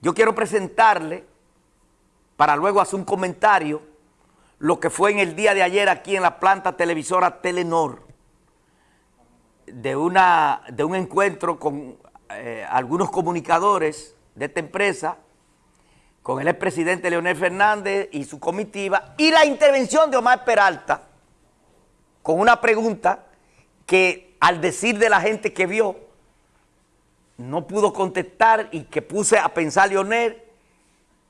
Yo quiero presentarle, para luego hacer un comentario, lo que fue en el día de ayer aquí en la planta televisora Telenor, de, una, de un encuentro con eh, algunos comunicadores de esta empresa, con el expresidente Leonel Fernández y su comitiva, y la intervención de Omar Peralta, con una pregunta que al decir de la gente que vio, no pudo contestar y que puse a pensar Leonel,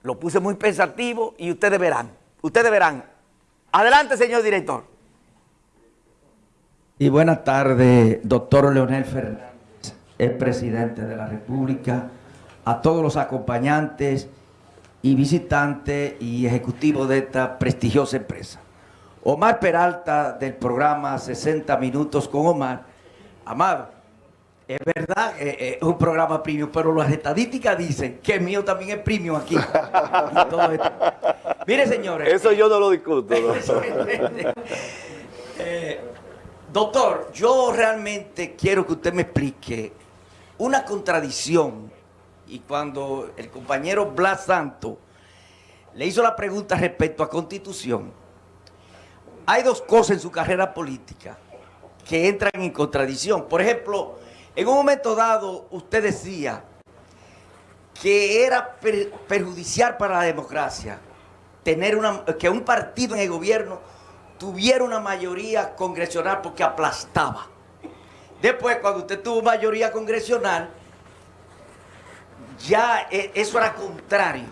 lo puse muy pensativo y ustedes verán, ustedes verán. Adelante, señor director. Y buenas tardes, doctor Leonel Fernández, el presidente de la República, a todos los acompañantes y visitantes y ejecutivos de esta prestigiosa empresa. Omar Peralta del programa 60 Minutos con Omar. Amado, es verdad, eh, eh, es un programa premium, pero las estadísticas dicen que el mío también es premium aquí. Mire, señores. Eso yo no lo discuto. Eh, doctor, yo realmente quiero que usted me explique una contradicción. Y cuando el compañero Blas Santo le hizo la pregunta respecto a Constitución, hay dos cosas en su carrera política que entran en contradicción. Por ejemplo, en un momento dado, usted decía que era perjudicial para la democracia tener que un partido en el gobierno tuviera una mayoría congresional porque aplastaba. Después, cuando usted tuvo mayoría congresional, ya e, eso era contrario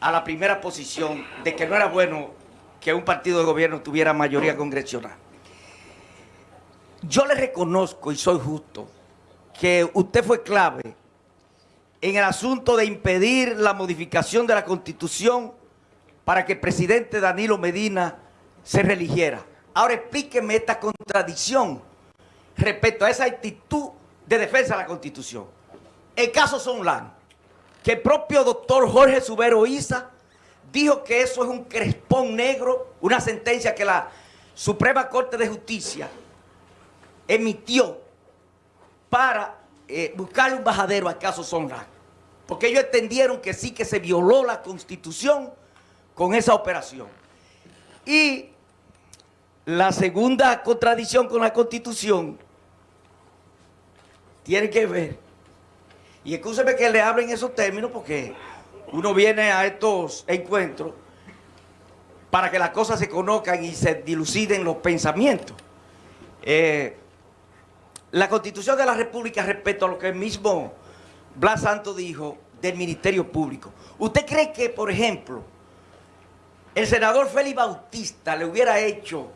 a la primera posición de que no era bueno que un partido de gobierno tuviera mayoría congresional. Yo le reconozco y soy justo que usted fue clave en el asunto de impedir la modificación de la Constitución para que el presidente Danilo Medina se religiera. Ahora explíqueme esta contradicción respecto a esa actitud de defensa de la Constitución. El caso Sonlan, que el propio doctor Jorge Subero Isa dijo que eso es un crespón negro, una sentencia que la Suprema Corte de Justicia emitió para eh, buscarle un bajadero al caso Sonra. Porque ellos entendieron que sí que se violó la Constitución con esa operación. Y la segunda contradicción con la Constitución tiene que ver, y escúcheme que le hablen esos términos porque uno viene a estos encuentros para que las cosas se conozcan y se diluciden los pensamientos. Eh, la Constitución de la República respecto a lo que el mismo Blas Santo dijo del Ministerio Público. ¿Usted cree que, por ejemplo, el senador Félix Bautista le hubiera hecho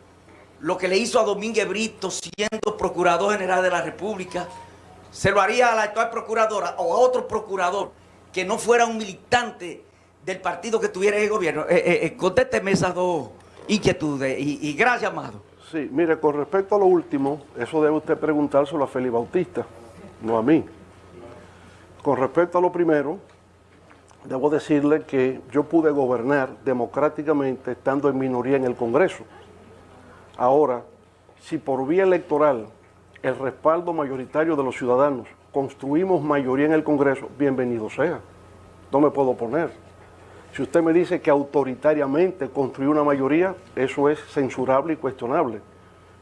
lo que le hizo a Domínguez Brito siendo Procurador General de la República? ¿Se lo haría a la actual Procuradora o a otro Procurador que no fuera un militante del partido que tuviera el gobierno? Eh, eh, eh, contésteme esas dos inquietudes y, y gracias, Amado. Sí, mire, con respecto a lo último, eso debe usted preguntárselo a Félix Bautista, no a mí. Con respecto a lo primero, debo decirle que yo pude gobernar democráticamente estando en minoría en el Congreso. Ahora, si por vía electoral el respaldo mayoritario de los ciudadanos construimos mayoría en el Congreso, bienvenido sea. No me puedo oponer. Si usted me dice que autoritariamente construyó una mayoría, eso es censurable y cuestionable.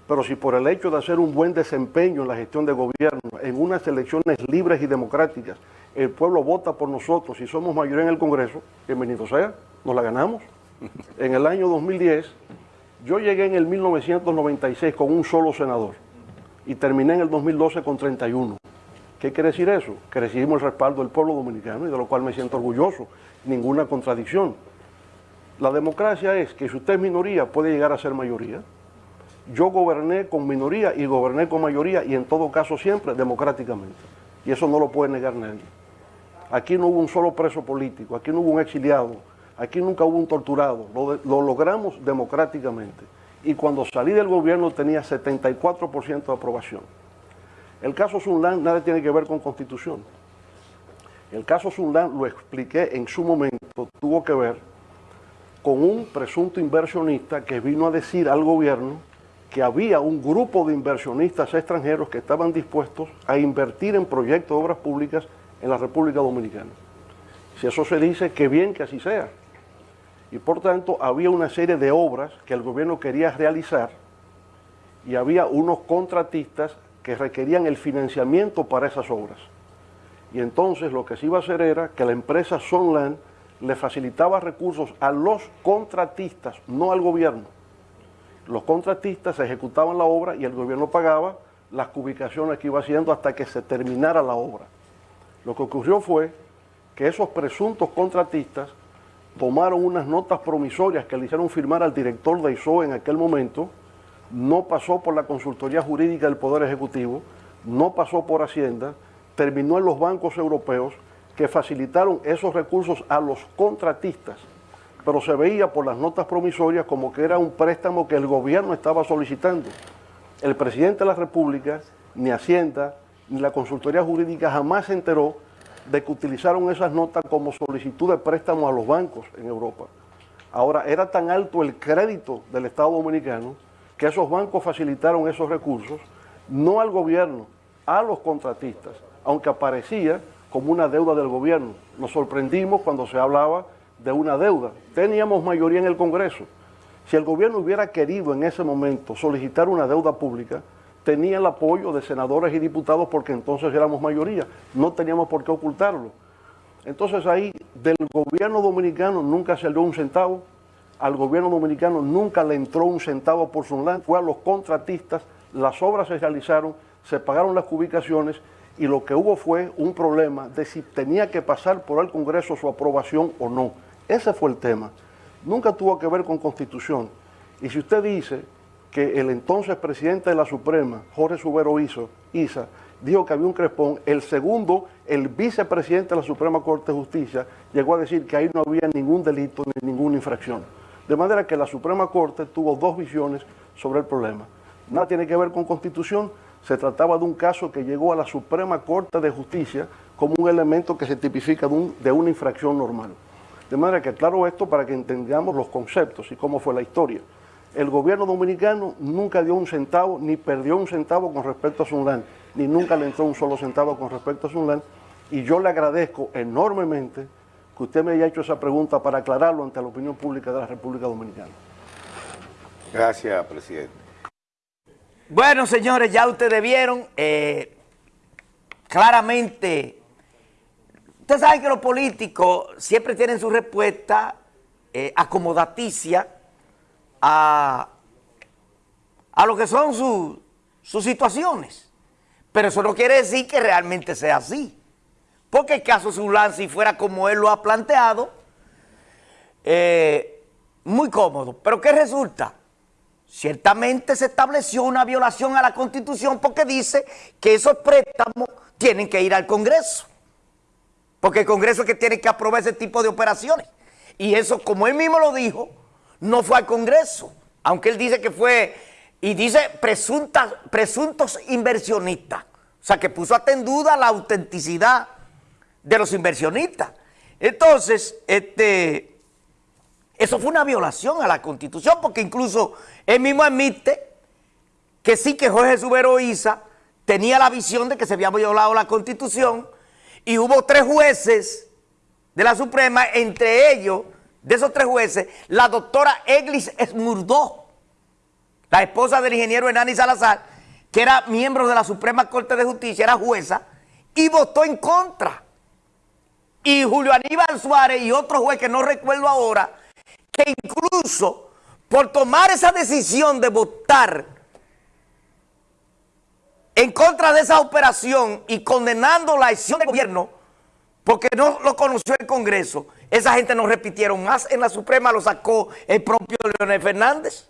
Pero si por el hecho de hacer un buen desempeño en la gestión de gobierno, en unas elecciones libres y democráticas, el pueblo vota por nosotros y somos mayoría en el Congreso, bienvenido sea, nos la ganamos. En el año 2010, yo llegué en el 1996 con un solo senador y terminé en el 2012 con 31. ¿Qué quiere decir eso? Que recibimos el respaldo del pueblo dominicano y de lo cual me siento orgulloso ninguna contradicción. La democracia es que si usted es minoría puede llegar a ser mayoría. Yo goberné con minoría y goberné con mayoría y en todo caso siempre democráticamente. Y eso no lo puede negar nadie. Aquí no hubo un solo preso político, aquí no hubo un exiliado, aquí nunca hubo un torturado. Lo, lo logramos democráticamente. Y cuando salí del gobierno tenía 74% de aprobación. El caso Sunland nada tiene que ver con constitución. El caso Sundan, lo expliqué en su momento, tuvo que ver con un presunto inversionista que vino a decir al gobierno que había un grupo de inversionistas extranjeros que estaban dispuestos a invertir en proyectos de obras públicas en la República Dominicana. Si eso se dice, qué bien que así sea. Y por tanto, había una serie de obras que el gobierno quería realizar y había unos contratistas que requerían el financiamiento para esas obras. Y entonces lo que se iba a hacer era que la empresa Sonland le facilitaba recursos a los contratistas, no al gobierno. Los contratistas ejecutaban la obra y el gobierno pagaba las ubicaciones que iba haciendo hasta que se terminara la obra. Lo que ocurrió fue que esos presuntos contratistas tomaron unas notas promisorias que le hicieron firmar al director de ISOE en aquel momento, no pasó por la consultoría jurídica del Poder Ejecutivo, no pasó por Hacienda, terminó en los bancos europeos que facilitaron esos recursos a los contratistas, pero se veía por las notas promisorias como que era un préstamo que el gobierno estaba solicitando. El presidente de la República, ni Hacienda, ni la consultoría jurídica jamás se enteró de que utilizaron esas notas como solicitud de préstamo a los bancos en Europa. Ahora, era tan alto el crédito del Estado Dominicano que esos bancos facilitaron esos recursos, no al gobierno, a los contratistas, aunque aparecía como una deuda del gobierno. Nos sorprendimos cuando se hablaba de una deuda. Teníamos mayoría en el Congreso. Si el gobierno hubiera querido en ese momento solicitar una deuda pública, tenía el apoyo de senadores y diputados porque entonces éramos mayoría, no teníamos por qué ocultarlo. Entonces ahí del gobierno dominicano nunca salió un centavo, al gobierno dominicano nunca le entró un centavo por su land, fue a los contratistas, las obras se realizaron, se pagaron las ubicaciones y lo que hubo fue un problema de si tenía que pasar por el Congreso su aprobación o no. Ese fue el tema. Nunca tuvo que ver con constitución. Y si usted dice que el entonces presidente de la Suprema, Jorge Subero Isa, dijo que había un crespón, el segundo, el vicepresidente de la Suprema Corte de Justicia, llegó a decir que ahí no había ningún delito ni ninguna infracción. De manera que la Suprema Corte tuvo dos visiones sobre el problema. Nada tiene que ver con constitución, se trataba de un caso que llegó a la Suprema Corte de Justicia como un elemento que se tipifica de, una infracción normal. De manera que claro esto para que entendamos los conceptos y cómo fue la historia el gobierno dominicano nunca dio un centavo, ni perdió un centavo con respecto a Sunland, ni nunca le entró un solo centavo con respecto a Sunland, y yo le agradezco enormemente que usted me haya hecho esa pregunta para aclararlo ante la opinión pública de la República Dominicana. Gracias, presidente. Bueno, señores, ya ustedes vieron, eh, claramente, ustedes saben que los políticos siempre tienen su respuesta eh, acomodaticia, a, lo que son sus situaciones. Pero eso no quiere decir que realmente sea así. Porque el caso Zulán, si fuera como él lo ha planteado, eh, muy cómodo. Pero ¿qué resulta? Ciertamente se estableció una violación a la Constitución porque dice que esos préstamos tienen que ir al Congreso. Porque el Congreso es que tiene que aprobar ese tipo de operaciones. Y eso, como él mismo lo dijo, no fue al Congreso, aunque él dice que fue, y dice presuntos inversionistas, o sea que puso hasta en duda la autenticidad de los inversionistas. Entonces, este, eso fue una violación a la Constitución, porque incluso él mismo admite que sí que Jorge Subero Isa tenía la visión de que se había violado la Constitución y hubo tres jueces de la Suprema, entre ellos de esos tres jueces, la doctora Eglis Esmurdó, la esposa del ingeniero Hernani Salazar, que era miembro de la Suprema Corte de Justicia, era jueza, y votó en contra. Y Julio Aníbal Suárez y otro juez que no recuerdo ahora, que incluso por tomar esa decisión de votar en contra de esa operación y condenando la acción del gobierno, porque no lo conoció el Congreso, esa gente no repitieron más. En la Suprema lo sacó el propio Leonel Fernández.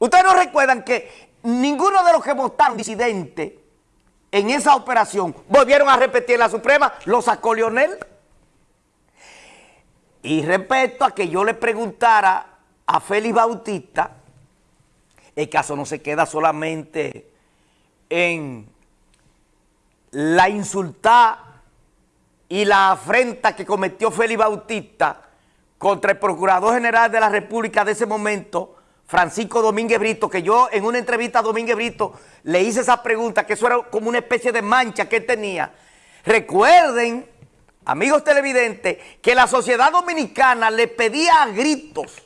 Ustedes no recuerdan que ninguno de los que votaron disidente en esa operación volvieron a repetir en la Suprema, lo sacó Leonel. Y respecto a que yo le preguntara a Félix Bautista, el caso no se queda solamente en la insultada y la afrenta que cometió Félix Bautista contra el Procurador General de la República de ese momento, Francisco Domínguez Brito, que yo en una entrevista a Domínguez Brito le hice esa pregunta, que eso era como una especie de mancha que él tenía. Recuerden amigos televidentes, que la sociedad dominicana le pedía a gritos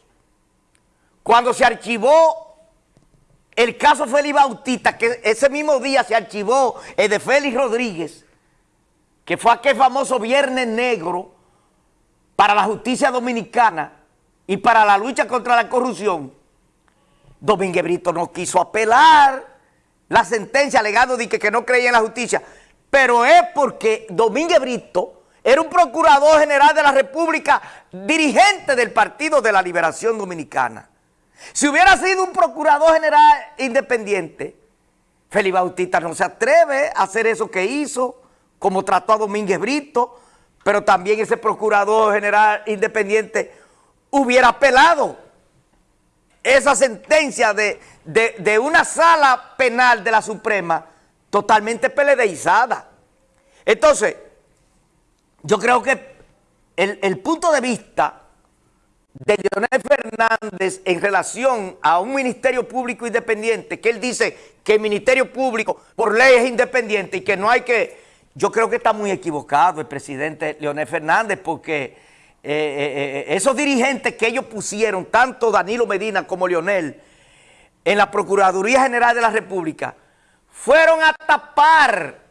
cuando se archivó el caso Félix Bautista, que ese mismo día se archivó el de Félix Rodríguez, que fue aquel famoso Viernes Negro para la justicia dominicana y para la lucha contra la corrupción, Domínguez Brito no quiso apelar la sentencia alegando de que, que no creía en la justicia, pero es porque Domínguez Brito era un procurador general de la República, dirigente del Partido de la Liberación Dominicana. Si hubiera sido un procurador general independiente, Félix Bautista no se atreve a hacer eso que hizo, como trató a Domínguez Brito, pero también ese procurador general independiente hubiera apelado esa sentencia de, de, una sala penal de la Suprema totalmente peledeizada. Entonces, yo creo que el, el punto de vista de Leonel Fernández en relación a un ministerio público independiente, que él dice que el ministerio público por ley es independiente y que no hay que... Yo creo que está muy equivocado el presidente Leonel Fernández porque eh, eh, eh, esos dirigentes que ellos pusieron, tanto Danilo Medina como Leonel, en la Procuraduría General de la República, fueron a tapar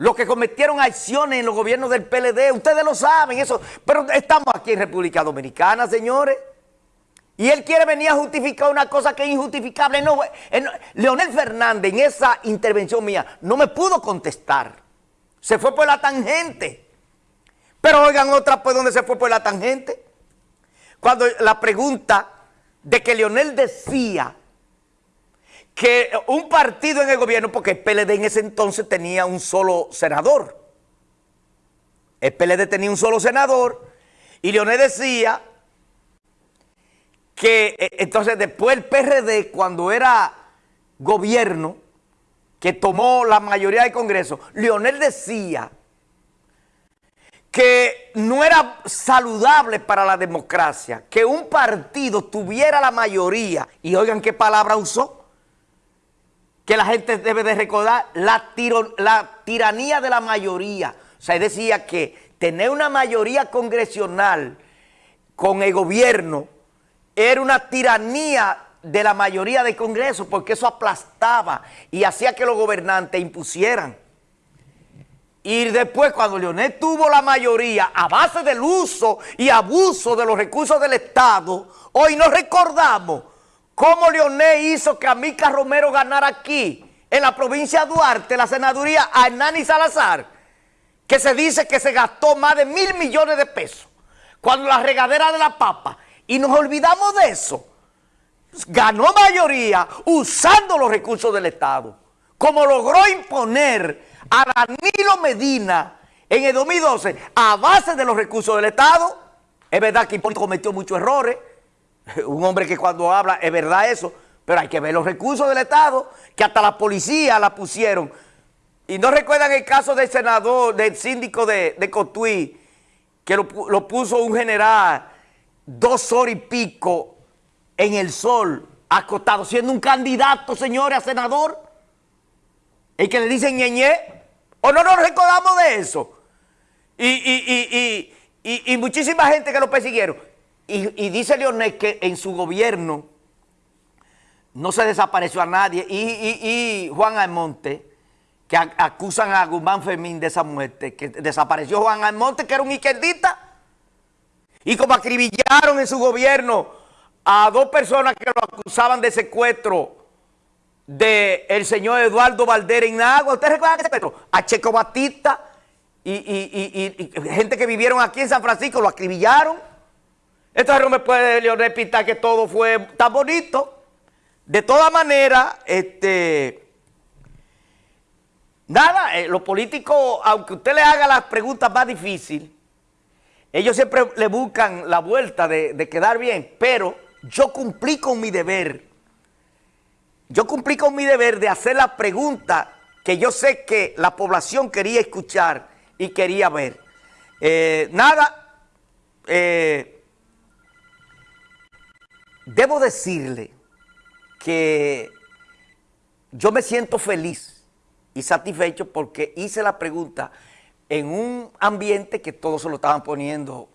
los que cometieron acciones en los gobiernos del PLD, ustedes lo saben, eso, pero estamos aquí en República Dominicana, señores. Y él quiere venir a justificar una cosa que es injustificable. No, Leonel Fernández en esa intervención mía no me pudo contestar. Se fue por la tangente. Pero oigan otra, pues, ¿dónde se fue por la tangente? Cuando la pregunta de que Leonel decía que un partido en el gobierno, porque el PLD en ese entonces tenía un solo senador. El PLD tenía un solo senador y Leonel decía que eh, entonces después el PRD cuando era gobierno, que tomó la mayoría del Congreso, Leonel decía que no era saludable para la democracia que un partido tuviera la mayoría, y oigan qué palabra usó, que la gente debe de recordar, la, la tiranía de la mayoría. O sea, decía que tener una mayoría congresional con el gobierno era una tiranía de la mayoría del Congreso porque eso aplastaba y hacía que los gobernantes impusieran. Y después cuando Leonel tuvo la mayoría a base del uso y abuso de los recursos del Estado, hoy nos recordamos ¿Cómo Leonel hizo que Amica Romero ganara aquí, en la provincia de Duarte, la senaduría a Hernani Salazar? Que se dice que se gastó más de mil millones de pesos. Cuando la regadera de la papa, y nos olvidamos de eso, ganó mayoría usando los recursos del Estado. Como logró imponer a Danilo Medina en el 2012 a base de los recursos del Estado. Es verdad que Hipólito cometió muchos errores, un hombre que cuando habla es verdad eso, pero hay que ver los recursos del Estado, que hasta la policía la pusieron. Y no recuerdan el caso del senador, del síndico de, Cotuí, que lo, lo, puso un general dos horas y pico en el sol, acostado, siendo un candidato, señores, a senador. El que le dicen ñeñe, o no nos recordamos de eso. Y, y, y, y muchísima gente que lo persiguieron. Y, dice Leonel que en su gobierno no se desapareció a nadie. Y, Juan Almonte, que acusan a Guzmán Fermín de esa muerte, que desapareció Juan Almonte, que era un izquierdista. Y como acribillaron en su gobierno a dos personas que lo acusaban de secuestro del señor Eduardo Valdera en Agua. ¿Ustedes recuerdan ese secuestro? A Checo Batista y gente que vivieron aquí en San Francisco lo acribillaron. Entonces no me puede Leonel pintar que todo fue tan bonito. De todas maneras, este, nada, eh, los políticos, aunque usted le haga las preguntas más difíciles, ellos siempre le buscan la vuelta de, quedar bien, pero yo cumplí con mi deber. Yo cumplí con mi deber de hacer la pregunta que yo sé que la población quería escuchar y quería ver. Eh, nada, eh, Debo decirle que yo me siento feliz y satisfecho porque hice la pregunta en un ambiente que todos se lo estaban poniendo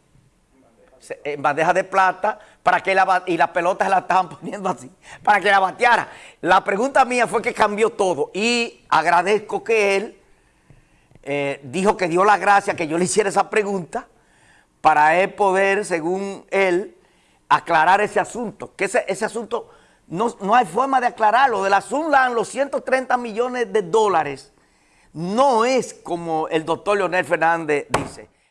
en bandeja de plata para que la, y las pelotas se la estaban poniendo así, para que la bateara. La pregunta mía fue que cambió todo y agradezco que él eh, dijo que dio la gracia que yo le hiciera esa pregunta para él poder, según él, aclarar ese asunto. Que ese, ese asunto no, no hay forma de aclararlo. De la Sunland, los 130 millones de dólares, no es como el doctor Leonel Fernández dice.